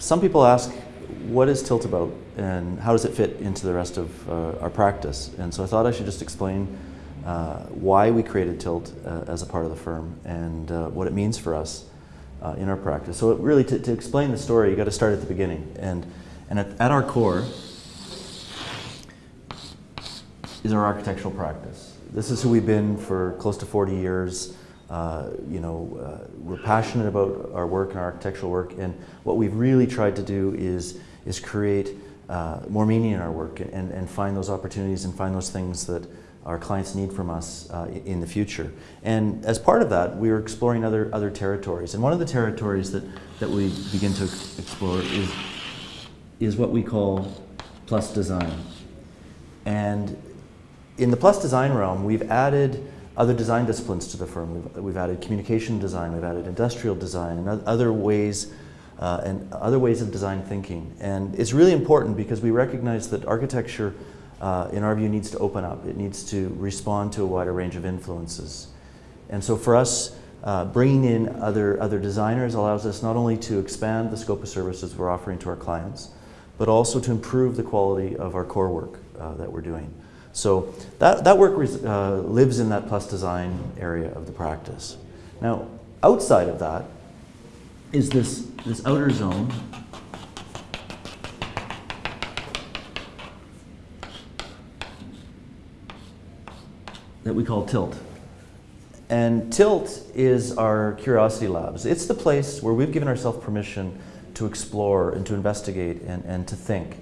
some people ask, what is Tilt about and how does it fit into the rest of uh, our practice? And so I thought I should just explain uh, why we created Tilt uh, as a part of the firm and uh, what it means for us uh, in our practice. So really to, to, explain the story, you got to start at the beginning. And, and at, at our core is our architectural practice. This is who we've been for close to 40 years. Uh, you know, uh, we're passionate about our work and our architectural work, and what we've really tried to do is, is create uh, more meaning in our work and, and find those opportunities and find those things that our clients need from us uh, in the future. And as part of that, we are exploring other, other territories. And one of the territories that, that we begin to explore is, is what we call plus design. And in the plus design realm, we've added other design disciplines to the firm. We've, we've added communication design, we've added industrial design, and other ways uh, and other ways of design thinking. And it's really important because we recognize that architecture, uh, in our view, needs to open up. It needs to respond to a wider range of influences. And so for us, uh, bringing in other, other designers allows us not only to expand the scope of services we're offering to our clients, but also to improve the quality of our core work uh, that we're doing. So that, that work uh, lives in that plus design area of the practice. Now, outside of that is this, this outer zone that we call TILT. And TILT is our curiosity labs. It's the place where we've given ourselves permission to explore and to investigate and, and to think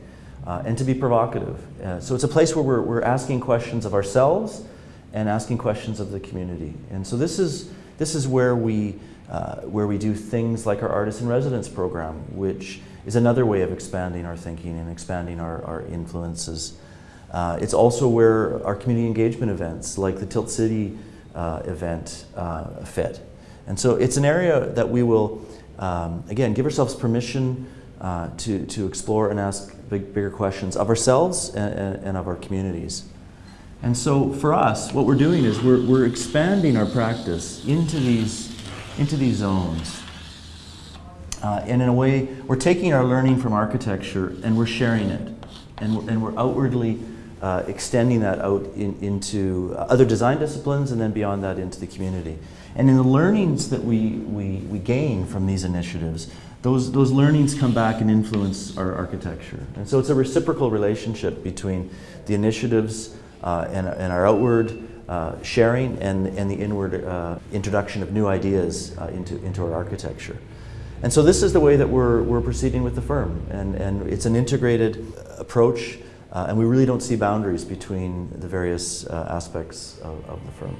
uh, and to be provocative. Uh, so it's a place where we're, we're asking questions of ourselves and asking questions of the community. And so this is, this is where we, uh, where we do things like our Artist in Residence program, which is another way of expanding our thinking and expanding our, our influences. Uh, it's also where our community engagement events, like the Tilt City uh, event, uh, fit. And so it's an area that we will, um, again, give ourselves permission uh, to, to explore and ask big, bigger questions of ourselves and, and, of our communities. And so for us, what we're doing is we're, we're expanding our practice into these, into these zones. Uh, and in a way, we're taking our learning from architecture and we're sharing it. And we're, and we're outwardly uh, extending that out in, into other design disciplines and then beyond that into the community. And in the learnings that we, we, we gain from these initiatives, those, those learnings come back and influence our architecture. And so it's a reciprocal relationship between the initiatives uh, and, and, our outward uh, sharing and, and the inward uh, introduction of new ideas uh, into, into our architecture. And so this is the way that we're, we're proceeding with the firm. And, and it's an integrated approach, uh, and we really don't see boundaries between the various uh, aspects of, of the firm.